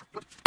زي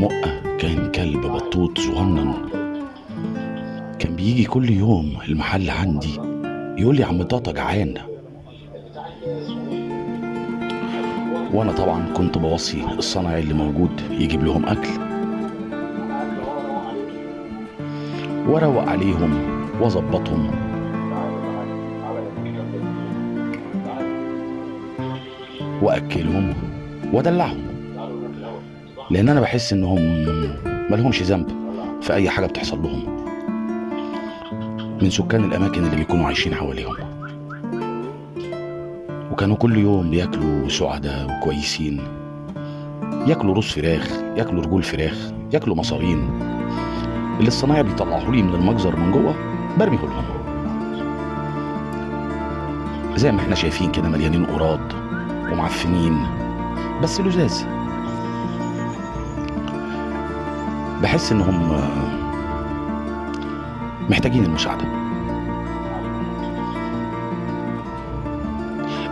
زلمقة كان كلب بطوط صغنن. كان بيجي كل يوم المحل عندي. يقول لي عم طاطا جعان. وأنا طبعا كنت بوصي الصنايعي اللي موجود يجيب لهم أكل. وأروق عليهم وأظبطهم. وأكلهم وأدلعهم. لأن أنا بحس إنهم ملهمش ذنب في أي حاجة بتحصل لهم من سكان الأماكن اللي بيكونوا عايشين حواليهم. وكانوا كل يوم بياكلوا سعداء وكويسين ياكلوا رز فراخ ياكلوا رجول فراخ ياكلوا مصارين. اللي الصنايعي بيطلعوا لي من المجزر من جوه برميه لهم زي ما إحنا شايفين كده مليانين قراض ومعفنين بس لزاز. بحس إنهم محتاجين المساعدة.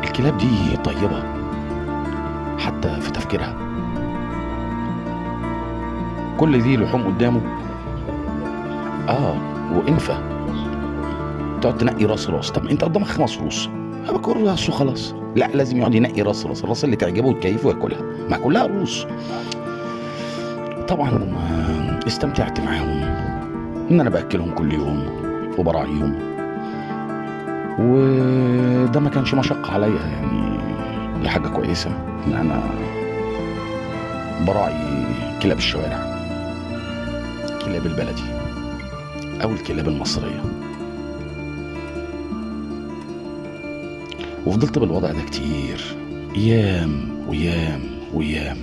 الكلاب دي طيبة حتى في تفكيرها. كل دي لحوم قدامه. آه وإنفة. تقعد تنقي راس راس طب أنت قدامك خمس روس باكل راس وخلاص. لا لازم يقعد ينقي راس راس الراس اللي تعجبه وتكيفه وياكلها. مع كلها روس طبعا آه، استمتعت معاهم إن أنا بأكلهم كل يوم وبراعيهم. وده ما كانش مشقة عليا يعني دي حاجة كويسة إن أنا براعي كلاب الشوارع كلاب البلدي أو الكلاب المصرية. وفضلت بالوضع ده كتير أيام ويام ويام.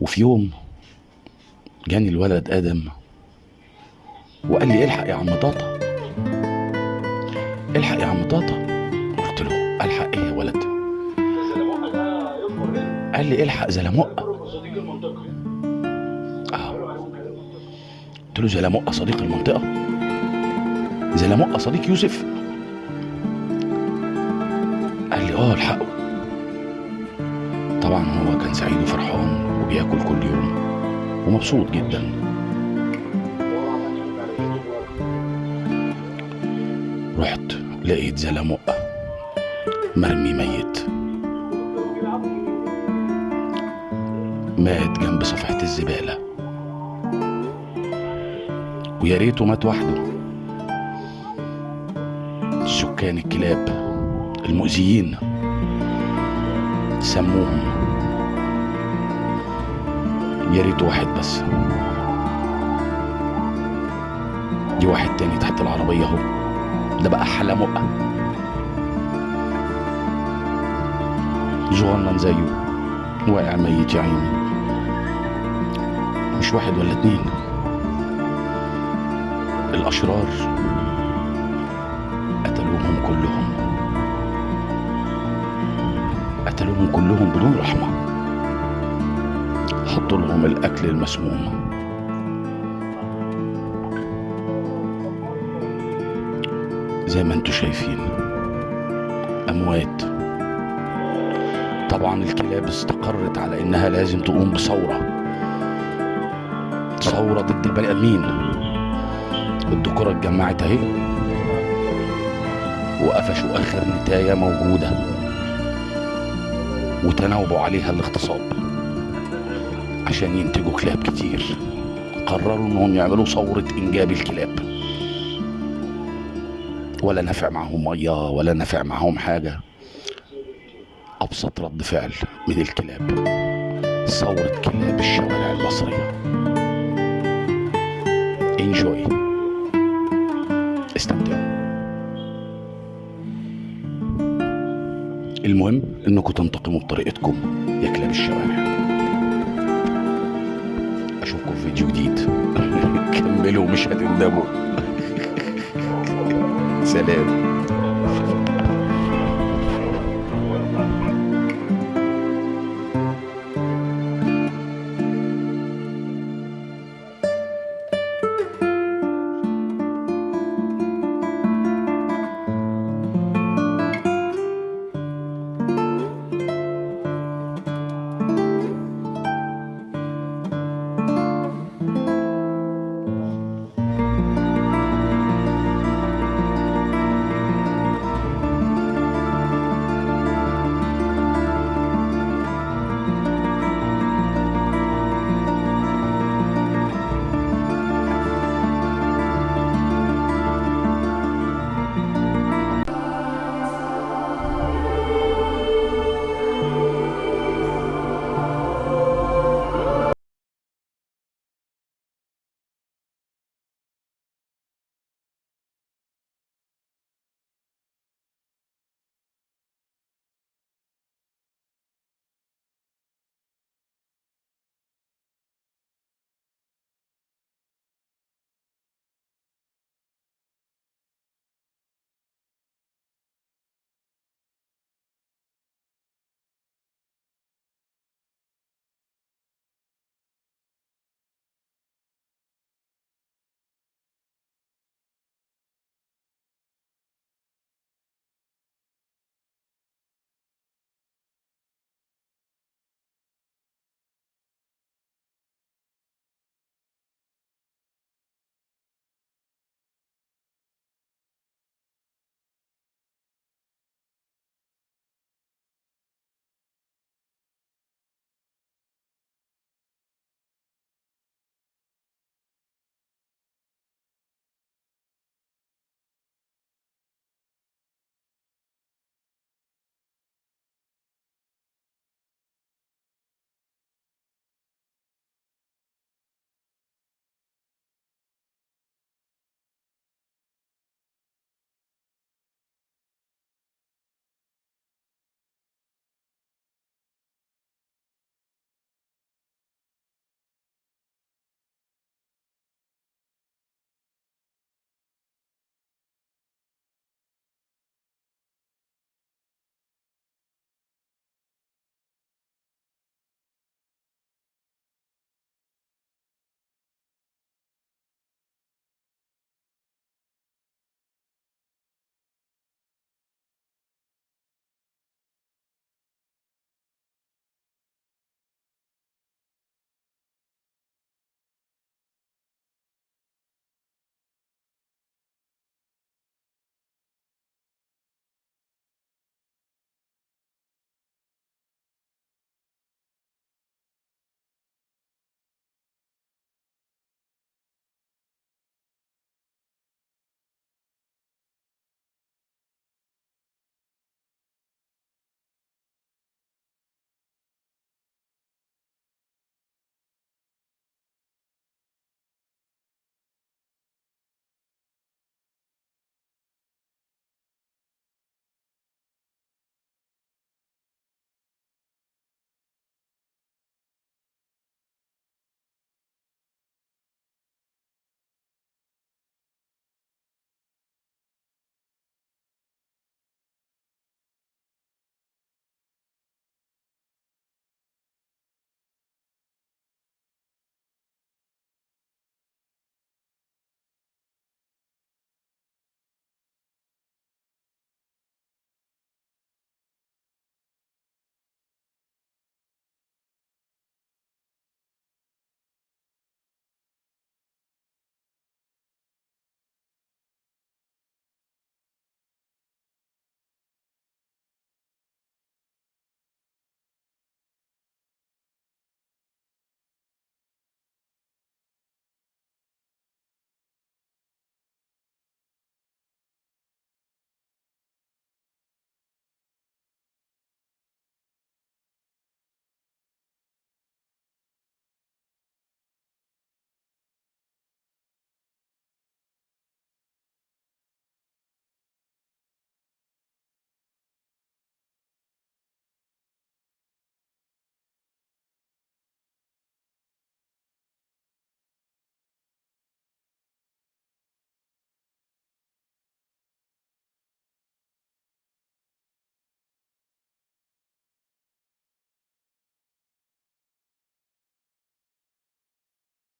وفي يوم جاني الولد آدم وقال لي الحق يا عم طاطا. الحق يا عم طاطا. قلت له الحق إيه يا ولد؟ قال لي الحق زلمقه آه. قلت له زلمقه صديق المنطقة. زلمقه صديق يوسف. قال لي آه الحقه. طبعا هو كان سعيد وفرحان وبياكل كل يوم. ومبسوط جدا. رحت لقيت زلمقة مرمي ميت. مات جنب صفحة الزبالة. ويا ريته مات وحده. سكان الكلاب المؤذيين سموهم يا ريت واحد بس. دي واحد تاني تحت العربية اهو. ده بقى حلمقة صغنن زيه. واقع ميت يا عيني. مش واحد ولا اتنين. الأشرار قتلوهم كلهم. قتلوهم كلهم بدون رحمة. حطوا لهم الأكل المسموم. زي ما أنتوا شايفين. أموات. طبعا الكلاب استقرت على إنها لازم تقوم بثورة. ثورة ضد البني آدمين. الذكورة اتجمعت أهي. وقفشوا آخر نتاية موجودة. وتناوبوا عليها الاغتصاب. عشان ينتجوا كلاب كتير. قرروا إنهم يعملوا ثورة إنجاب الكلاب. ولا نفع معهم مية ولا نفع معهم حاجة. أبسط رد فعل من الكلاب. ثورة كلاب الشوارع المصرية. انجوي استمتعوا. المهم إنكم تنتقموا بطريقتكم يا كلاب الشوارع. فيديو جديد. كملوا مش هتندموا سلام.